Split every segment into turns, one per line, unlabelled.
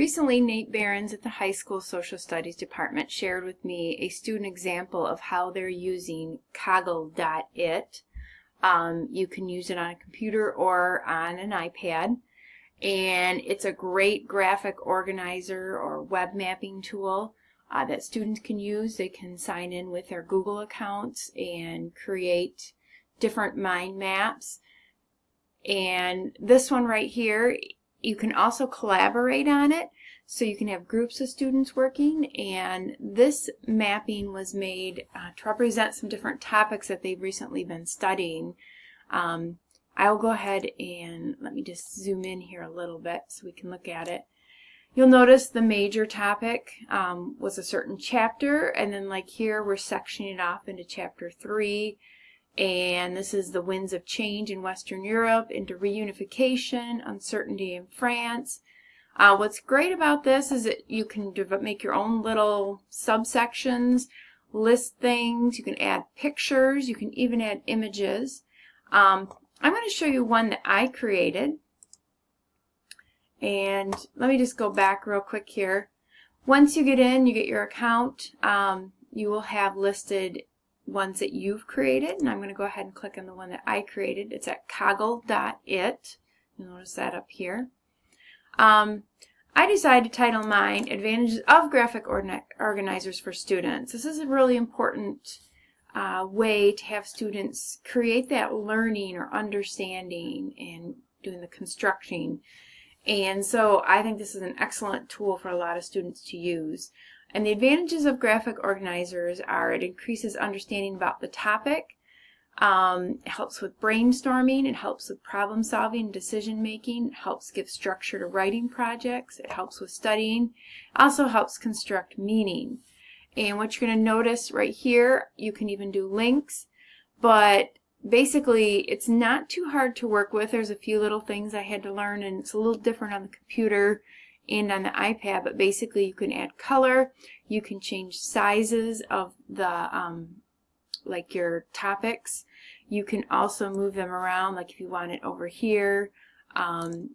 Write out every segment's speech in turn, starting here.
Recently, Nate Behrens at the high school social studies department shared with me a student example of how they're using Coggle.it. Um, you can use it on a computer or on an iPad and it's a great graphic organizer or web mapping tool uh, that students can use. They can sign in with their Google accounts and create different mind maps. And this one right here you can also collaborate on it, so you can have groups of students working, and this mapping was made uh, to represent some different topics that they've recently been studying. Um, I'll go ahead and let me just zoom in here a little bit so we can look at it. You'll notice the major topic um, was a certain chapter, and then like here we're sectioning it off into chapter 3, and this is the winds of change in Western Europe into reunification, uncertainty in France. Uh, what's great about this is that you can make your own little subsections, list things, you can add pictures, you can even add images. Um, I'm going to show you one that I created. And let me just go back real quick here. Once you get in, you get your account, um, you will have listed ones that you've created. And I'm going to go ahead and click on the one that I created. It's at coggle.it. You notice that up here. Um, I decided to title mine Advantages of Graphic Organizers for Students. This is a really important uh, way to have students create that learning or understanding and doing the constructing. And so I think this is an excellent tool for a lot of students to use. And the advantages of graphic organizers are it increases understanding about the topic, um, it helps with brainstorming, it helps with problem solving decision making, helps give structure to writing projects, it helps with studying, also helps construct meaning. And what you're going to notice right here, you can even do links, but basically it's not too hard to work with. There's a few little things I had to learn and it's a little different on the computer and on the iPad, but basically you can add color, you can change sizes of the, um, like your topics. You can also move them around, like if you want it over here, um,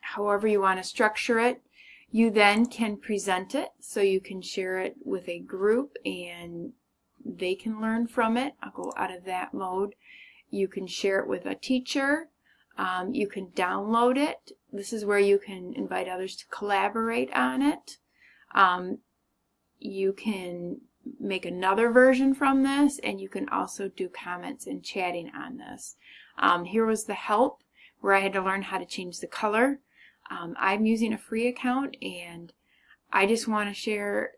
however you want to structure it. You then can present it, so you can share it with a group and they can learn from it. I'll go out of that mode. You can share it with a teacher. Um, you can download it. This is where you can invite others to collaborate on it. Um, you can make another version from this and you can also do comments and chatting on this. Um, here was the help where I had to learn how to change the color. Um, I'm using a free account and I just want to share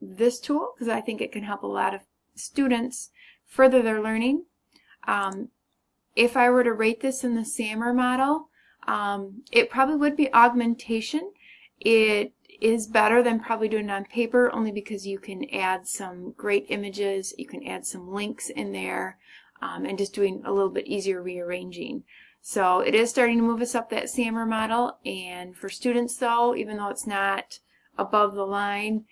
this tool because I think it can help a lot of students further their learning. Um, if I were to rate this in the SAMR model, um, it probably would be augmentation. It is better than probably doing it on paper only because you can add some great images, you can add some links in there, um, and just doing a little bit easier rearranging. So it is starting to move us up that SAMR model, and for students though, even though it's not above the line,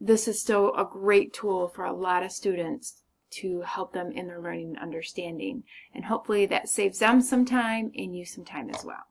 this is still a great tool for a lot of students to help them in their learning and understanding. And hopefully that saves them some time and you some time as well.